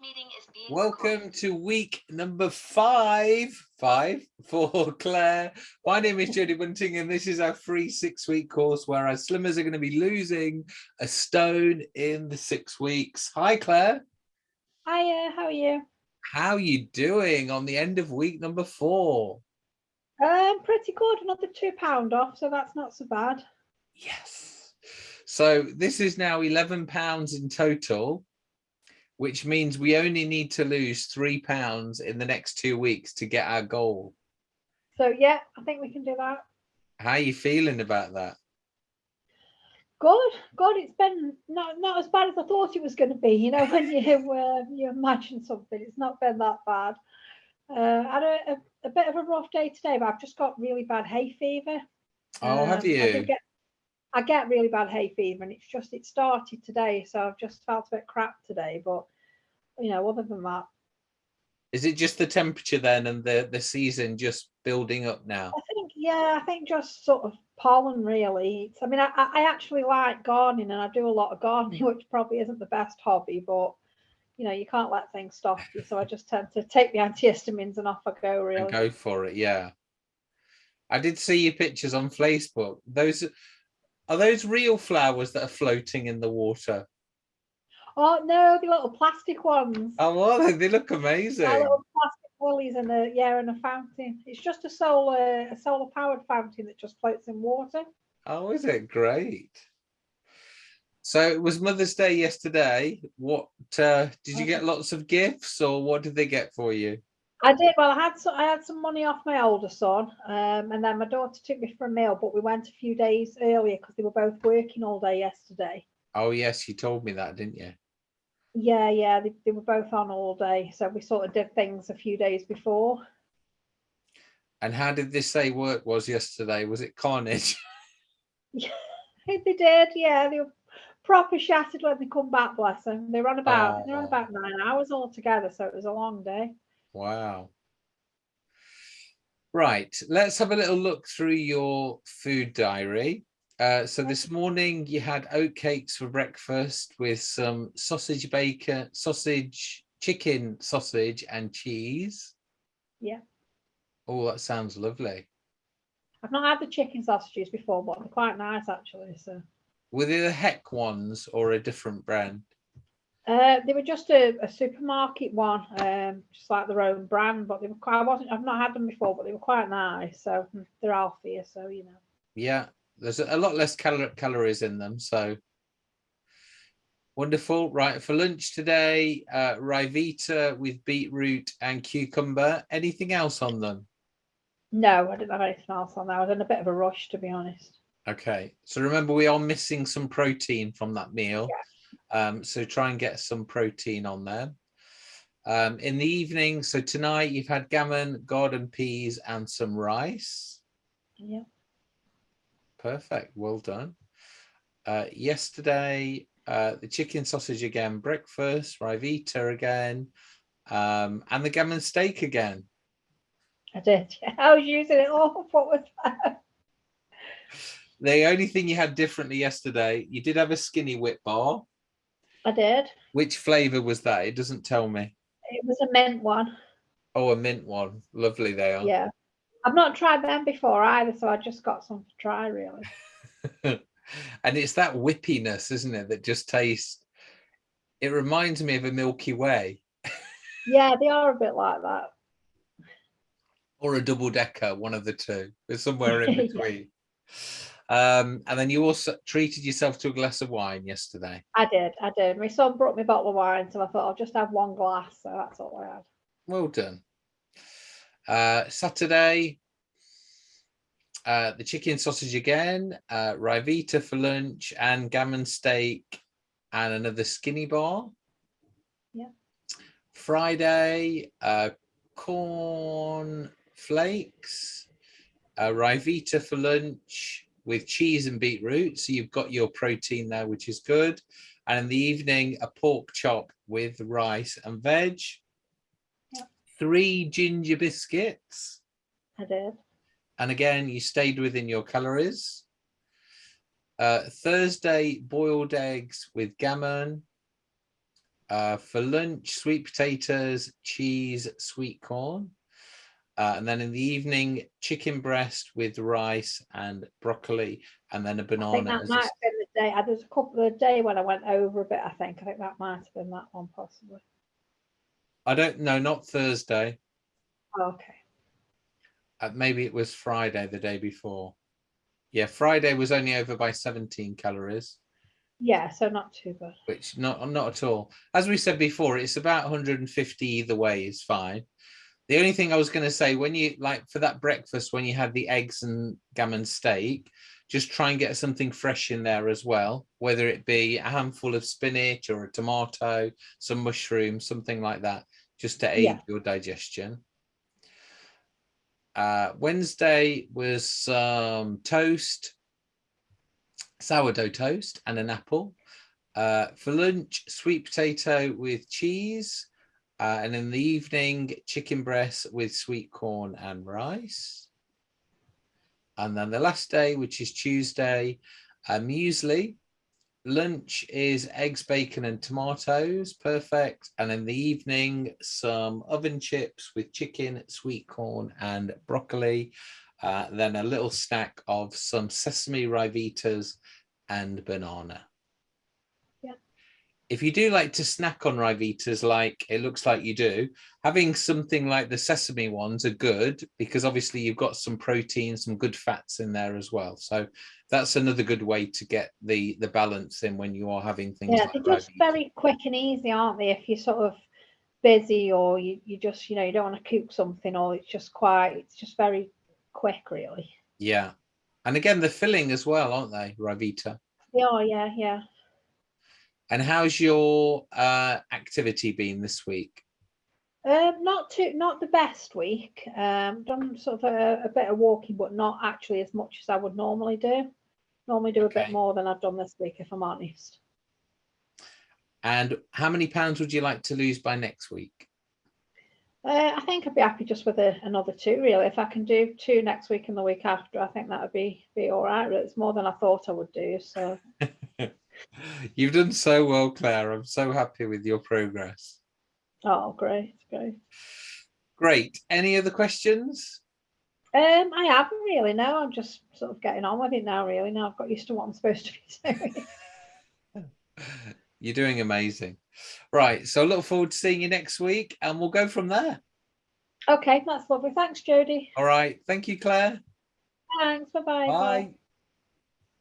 meeting is being Welcome recorded. to week number five, five for Claire. My name is Jodie Bunting and this is our free six week course where our slimmers are going to be losing a stone in the six weeks. Hi Claire, Hiya, how are you? how are you doing on the end of week number four? Um, pretty good, another two pound off, so that's not so bad. Yes. So this is now 11 pounds in total, which means we only need to lose three pounds in the next two weeks to get our goal. So yeah, I think we can do that. How are you feeling about that? Good, good. It's been not not as bad as I thought it was going to be. You know, when you uh, you imagine something, it's not been that bad. Uh, I had a, a, a bit of a rough day today, but I've just got really bad hay fever. Oh, have Um, I, you? did get, I get really bad hay fever, and it's just it started today, so I've just felt a bit crap today. But you know, other than that, Is it just the temperature then and the, the season just building up now? I think, yeah, I think just sort of pollen really. It's, I mean, I, I I actually like gardening and I do a lot of gardening, which probably isn't the best hobby, but you know, you can't let things stop you. So I just tend to take the antihistamines and off I go really. And go for it, yeah. I did see your pictures on Facebook. Those are those real flowers that are floating in the water. Oh no, the little plastic ones. Oh, well, they, they look amazing. Our little plastic lilies and a yeah, and a fountain. It's just a solar a solar powered fountain that just floats in water. Oh, is it great? So it was Mother's Day yesterday. What uh, did you get lots of gifts or what did they get for you? I did. Well, I had some. I had some money off my older son, um, and then my daughter took me for a meal. But we went a few days earlier because they were both working all day yesterday. Oh, yes, you told me that, didn't you? Yeah, yeah, they, they were both on all day, so we sort of did things a few days before. And how did this say work was yesterday? Was it carnage? Yeah, They did, yeah. They were proper shattered when they come back. Bless them. They were on about they were on Oh. about nine hours altogether, so it was a long day. Wow. Right, let's have a little look through your food diary. Uh, so this morning you had oatcakes for breakfast with some sausage bacon, sausage, chicken sausage and cheese. Yeah. Oh, that sounds lovely. I've not had the chicken sausages before, but they're quite nice actually. So Were they the Heck ones or a different brand? Uh, they were just a, a supermarket one, um, just like their own brand, but they were quite. I wasn't. I've not had them before, but they were quite nice. So mm, they're healthier. So you know. Yeah, there's a lot less cal calories in them, so wonderful. Right, for lunch today, uh, Ryvita with beetroot and cucumber. Anything else on them? No, I didn't have anything else on there. I was in a bit of a rush, to be honest. Okay, so remember we are missing some protein from that meal. Um, so try and get some protein on there. Um, in the evening, so tonight you've had gammon, garden peas and some rice. Yeah. Perfect, well done. Uh, yesterday, uh, the chicken sausage again, breakfast, Ryvita again, um, and the gammon steak again. I did. I was using it all. What was that? The only thing you had differently yesterday, you did have a skinny whip bar. I did. Which flavor was that? It doesn't tell me. It was a mint one. Oh, a mint one. Lovely they are. Yeah. I've not tried them before either, so I just got some to try really. and it's that whippiness, isn't it, that just tastes. It reminds me of a Milky Way Yeah, they are a bit like that. or a double decker, one of the two. There's somewhere in Yeah. Um, and then you also treated yourself to a glass of wine yesterday. I did, I did. My son brought me a bottle of wine, so I thought I'll just have one glass. So that's all I had. Well done. Uh, Saturday, uh, the chicken sausage again, uh, Ryvita for lunch, and gammon steak, and another skinny bar. Yeah. Friday, uh, corn flakes, uh, Ryvita for lunch with cheese and beetroot. So you've got your protein there, which is good. And in the evening, a pork chop with rice and veg. Yeah. Three ginger biscuits. I did. And again, you stayed within your calories. Uh, Thursday, boiled eggs with gammon. Uh, for lunch, sweet potatoes, cheese, sweet corn. Uh, and then in the evening, chicken breast with rice and broccoli, and then a banana. that as a might have been the day. uh, There's a couple of day when I went over a bit. I think. I think that might have been that one possibly. I don't know, not Thursday. Okay. Uh, maybe it was Friday, the day before. Yeah, Friday was only over by 17 calories, Yeah. So not too bad. which not not at all. As we said before, it's about 150 either way is fine. The only thing I was going to say, when you like for that breakfast, when you had the eggs and gammon steak, just try and get something fresh in there as well, whether it be a handful of spinach or a tomato, some mushrooms, something like that, just to aid Yeah. your digestion. Uh, Wednesday was some toast, sourdough toast, and an apple. Uh, for lunch, sweet potato with cheese. Uh, and in the evening, chicken breast with sweet corn and rice. And then the last day, which is Tuesday, uh, muesli. Lunch is eggs, bacon, and tomatoes. Perfect. And in the evening, some oven chips with chicken, sweet corn, and broccoli. Uh, then a little snack of some sesame Ryvitas and banana. If you do like to snack on Ryvitas, like it looks like you do, having something like the sesame ones are good because obviously you've got some protein, some good fats in there as well. So that's another good way to get the the balance in when you are having things Yeah, like they're just very quick and easy, aren't they? If you're sort of busy or you, you just, you know, you don't want to cook something or it's just quite, it's just very quick, really. Yeah. And again, the filling as well, aren't they, Ryvita? Yeah, yeah, yeah. And how's your uh, activity been this week? Um, not too, not the best week. Um, done sort of a, a bit of walking, but not actually as much as I would normally do. Normally do a bit more than I've done this week, if I'm honest. And how many pounds would you like to lose by next week? Uh, I think I'd be happy just with a, another two, really. If I can do two next week and the week after, I think that would be be all right. It's more than I thought I would do. So You've done so well, Claire. I'm so happy with your progress. Oh, great, great. Great. Any other questions? Um, I haven't really. No, I'm just sort of getting on with it now. Really, now I've got used to what I'm supposed to be doing. You're doing amazing. Right. So look forward to seeing you next week and we'll go from there. okay, that's lovely. Thanks, Jodie. All right. Thank you, Claire. Thanks. Bye-bye. Bye.